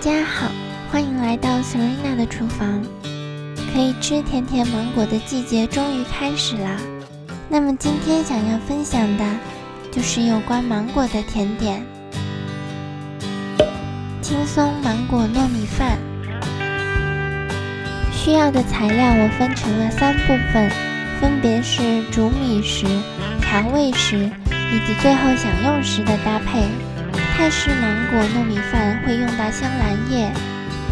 家好，欢迎来到 Serena 的厨房。可以吃甜甜芒果的季节终于开始啦。那么今天想要分享的，就是有关芒果的甜点——轻松芒果糯米饭。需要的材料我分成了三部分，分别是煮米时、调味时以及最后享用时的搭配。泰式芒果糯米饭会用到香兰叶，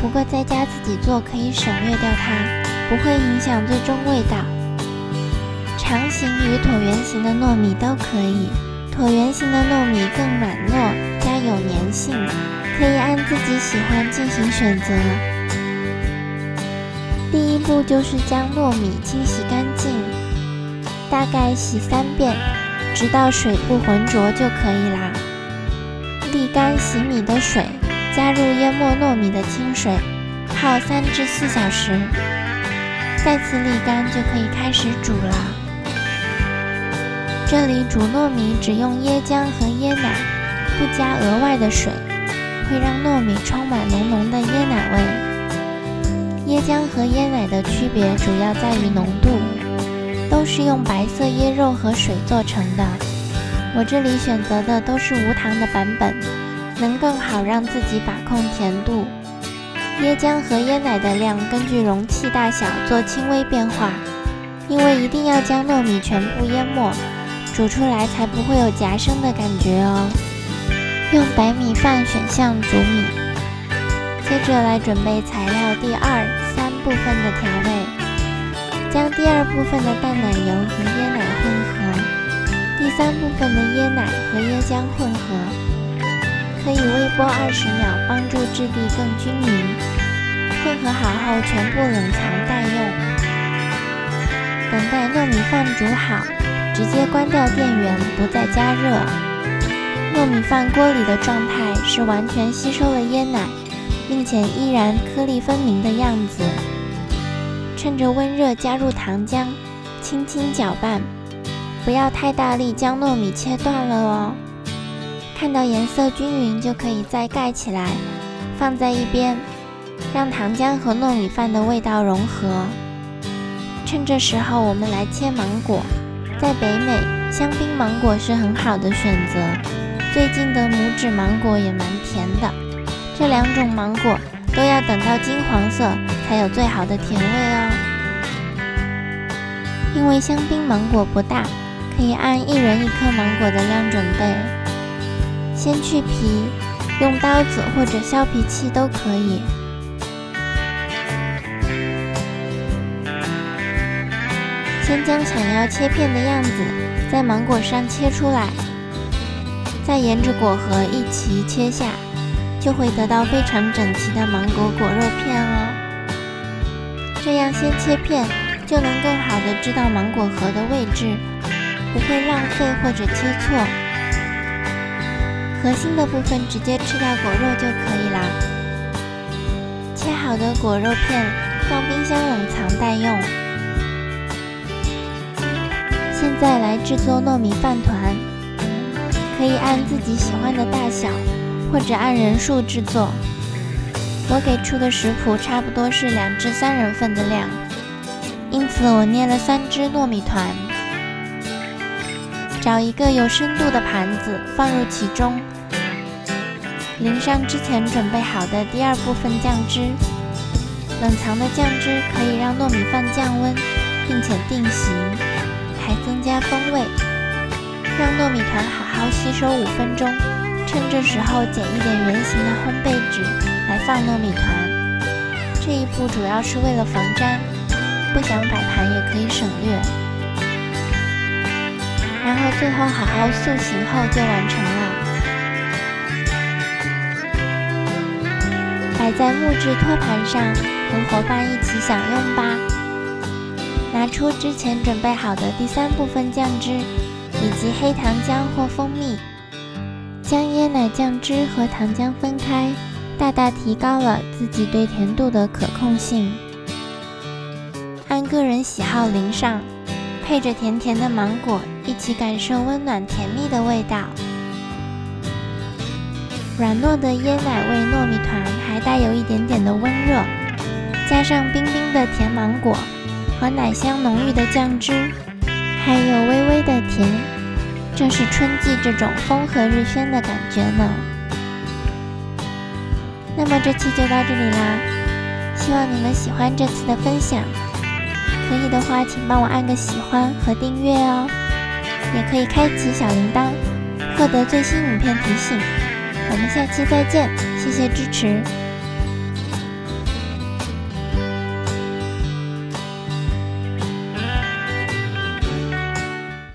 不过在家自己做可以省略掉它，不会影响最终味道。长形与椭圆形的糯米都可以，椭圆形的糯米更软糯，加有粘性，可以按自己喜欢进行选择。第一步就是将糯米清洗干净，大概洗三遍，直到水不浑浊就可以啦。沥干洗米的水，加入淹没糯米的清水，泡三至四小时，再次沥干就可以开始煮了。这里煮糯米只用椰浆和椰奶，不加额外的水，会让糯米充满浓浓的椰奶味。椰浆和椰奶的区别主要在于浓度，都是用白色椰肉和水做成的。我这里选择的都是无糖的版本，能更好让自己把控甜度。椰浆和椰奶的量根据容器大小做轻微变化，因为一定要将糯米全部淹没，煮出来才不会有夹生的感觉哦。用白米饭选项煮米，接着来准备材料第二、三部分的调味，将第二部分的淡奶油和椰奶混合。第三部分的椰奶和椰浆混合，可以微波二十秒，帮助质地更均匀。混合好后，全部冷藏待用。等待糯米饭煮好，直接关掉电源，不再加热。糯米饭锅里的状态是完全吸收了椰奶，并且依然颗粒分明的样子。趁着温热加入糖浆，轻轻搅拌。不要太大力将糯米切断了哦。看到颜色均匀就可以再盖起来，放在一边，让糖浆和糯米饭的味道融合。趁这时候，我们来切芒果。在北美，香槟芒果是很好的选择。最近的拇指芒果也蛮甜的。这两种芒果都要等到金黄色才有最好的甜味哦。因为香槟芒果不大。可以按一人一颗芒果的量准备，先去皮，用刀子或者削皮器都可以。先将想要切片的样子在芒果上切出来，再沿着果核一齐切下，就会得到非常整齐的芒果果肉片哦。这样先切片，就能更好的知道芒果核的位置。不会浪费或者切错，核心的部分直接吃掉果肉就可以啦。切好的果肉片放冰箱冷藏待用。现在来制作糯米饭团，可以按自己喜欢的大小，或者按人数制作。我给出的食谱差不多是两至三人份的量，因此我捏了三只糯米团。找一个有深度的盘子，放入其中，淋上之前准备好的第二部分酱汁。冷藏的酱汁可以让糯米饭降温，并且定型，还增加风味。让糯米团好好吸收五分钟。趁这时候剪一点圆形的烘焙纸来放糯米团。这一步主要是为了防粘，不想摆盘也可以省略。然后最后好好塑形后就完成了，摆在木质托盘上，和伙伴一起享用吧。拿出之前准备好的第三部分酱汁，以及黑糖浆或蜂蜜，将椰奶酱汁和糖浆分开，大大提高了自己对甜度的可控性。按个人喜好淋上。配着甜甜的芒果，一起感受温暖甜蜜的味道。软糯的椰奶味糯米团还带有一点点的温热，加上冰冰的甜芒果和奶香浓郁的酱汁，还有微微的甜，正是春季这种风和日轩的感觉呢。那么这期就到这里啦，希望你们喜欢这次的分享。可以的话，请帮我按个喜欢和订阅哦，也可以开启小铃铛，获得最新影片提醒。我们下期再见，谢谢支持。